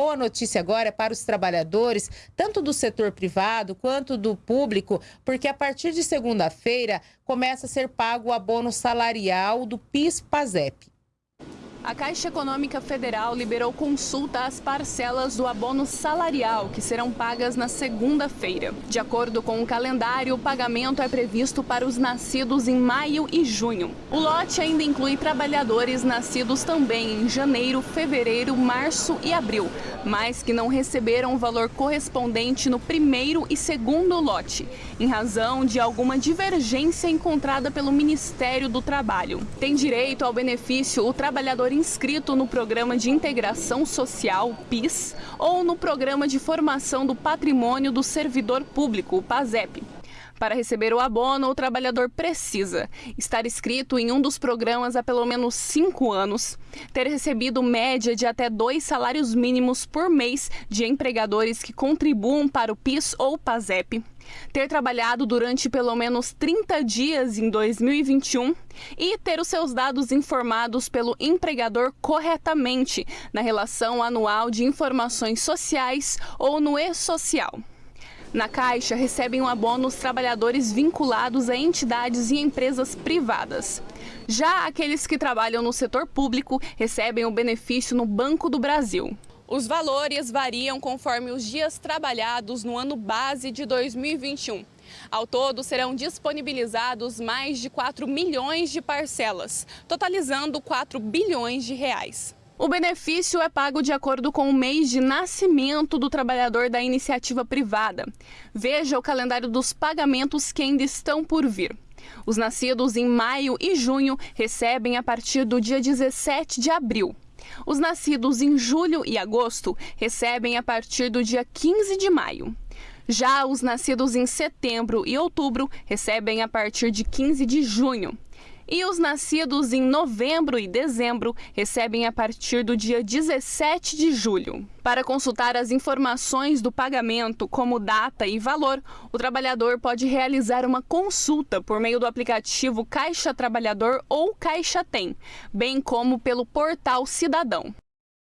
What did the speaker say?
boa notícia agora é para os trabalhadores, tanto do setor privado quanto do público, porque a partir de segunda-feira começa a ser pago o abono salarial do PIS-PASEP. A Caixa Econômica Federal liberou consulta às parcelas do abono salarial, que serão pagas na segunda-feira. De acordo com o calendário, o pagamento é previsto para os nascidos em maio e junho. O lote ainda inclui trabalhadores nascidos também em janeiro, fevereiro, março e abril, mas que não receberam o valor correspondente no primeiro e segundo lote, em razão de alguma divergência encontrada pelo Ministério do Trabalho. Tem direito ao benefício o trabalhador inscrito no Programa de Integração Social, PIS, ou no Programa de Formação do Patrimônio do Servidor Público, o PASEP. Para receber o abono, o trabalhador precisa estar inscrito em um dos programas há pelo menos cinco anos, ter recebido média de até dois salários mínimos por mês de empregadores que contribuam para o PIS ou PASEP, ter trabalhado durante pelo menos 30 dias em 2021 e ter os seus dados informados pelo empregador corretamente na relação anual de informações sociais ou no e-social. Na Caixa, recebem um abono os trabalhadores vinculados a entidades e empresas privadas. Já aqueles que trabalham no setor público recebem o benefício no Banco do Brasil. Os valores variam conforme os dias trabalhados no ano base de 2021. Ao todo, serão disponibilizados mais de 4 milhões de parcelas, totalizando 4 bilhões de reais. O benefício é pago de acordo com o mês de nascimento do trabalhador da iniciativa privada. Veja o calendário dos pagamentos que ainda estão por vir. Os nascidos em maio e junho recebem a partir do dia 17 de abril. Os nascidos em julho e agosto recebem a partir do dia 15 de maio. Já os nascidos em setembro e outubro recebem a partir de 15 de junho. E os nascidos em novembro e dezembro recebem a partir do dia 17 de julho. Para consultar as informações do pagamento, como data e valor, o trabalhador pode realizar uma consulta por meio do aplicativo Caixa Trabalhador ou Caixa Tem, bem como pelo portal Cidadão.